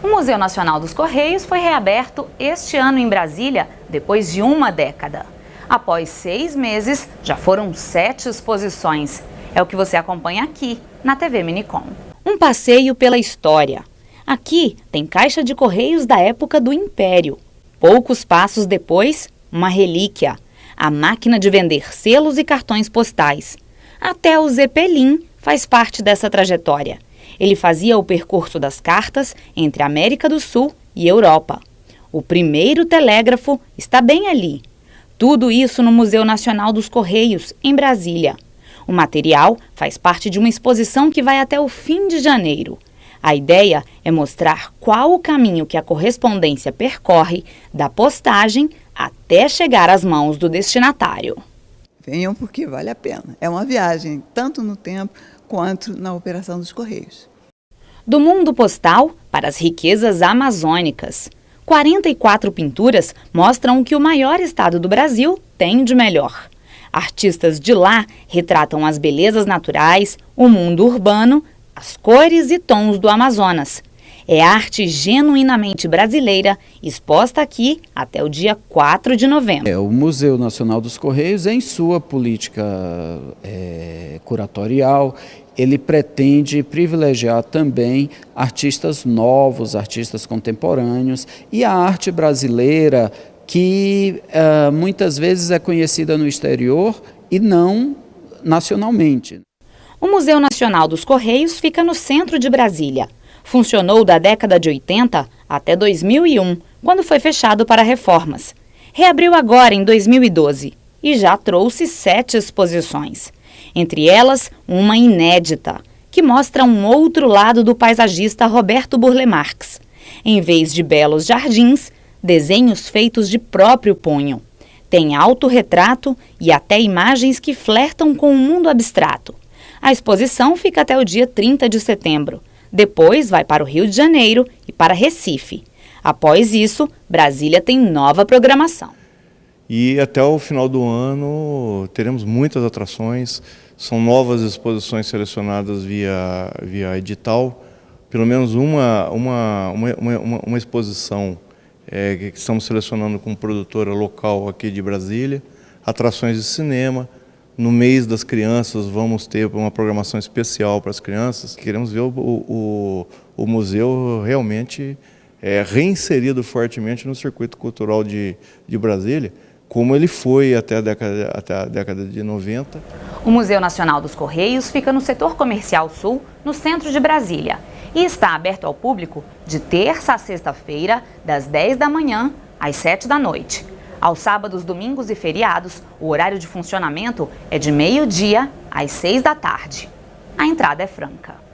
O Museu Nacional dos Correios foi reaberto este ano em Brasília, depois de uma década. Após seis meses, já foram sete exposições. É o que você acompanha aqui, na TV Minicom. Um passeio pela história. Aqui tem caixa de correios da época do Império. Poucos passos depois, uma relíquia, a máquina de vender selos e cartões postais. Até o Zeppelin faz parte dessa trajetória. Ele fazia o percurso das cartas entre América do Sul e Europa. O primeiro telégrafo está bem ali. Tudo isso no Museu Nacional dos Correios, em Brasília. O material faz parte de uma exposição que vai até o fim de janeiro. A ideia é mostrar qual o caminho que a correspondência percorre da postagem até chegar às mãos do destinatário. Venham porque vale a pena. É uma viagem, tanto no tempo quanto na operação dos Correios. Do mundo postal para as riquezas amazônicas. 44 pinturas mostram o que o maior estado do Brasil tem de melhor. Artistas de lá retratam as belezas naturais, o mundo urbano, as cores e tons do Amazonas. É arte genuinamente brasileira, exposta aqui até o dia 4 de novembro. É, o Museu Nacional dos Correios, em sua política é, curatorial, ele pretende privilegiar também artistas novos, artistas contemporâneos e a arte brasileira que uh, muitas vezes é conhecida no exterior e não nacionalmente. O Museu Nacional dos Correios fica no centro de Brasília. Funcionou da década de 80 até 2001, quando foi fechado para reformas. Reabriu agora em 2012 e já trouxe sete exposições. Entre elas, uma inédita, que mostra um outro lado do paisagista Roberto Burle Marx. Em vez de belos jardins, desenhos feitos de próprio punho. Tem autorretrato e até imagens que flertam com o mundo abstrato. A exposição fica até o dia 30 de setembro. Depois vai para o Rio de Janeiro e para Recife. Após isso, Brasília tem nova programação. E até o final do ano teremos muitas atrações, são novas exposições selecionadas via, via edital, pelo menos uma, uma, uma, uma, uma exposição é, que estamos selecionando com produtora local aqui de Brasília, atrações de cinema, no mês das crianças vamos ter uma programação especial para as crianças. Queremos ver o, o, o museu realmente é, reinserido fortemente no circuito cultural de, de Brasília, como ele foi até a, década, até a década de 90. O Museu Nacional dos Correios fica no setor comercial sul, no centro de Brasília, e está aberto ao público de terça a sexta-feira, das 10 da manhã às 7 da noite. Aos sábados, domingos e feriados, o horário de funcionamento é de meio-dia às seis da tarde. A entrada é franca.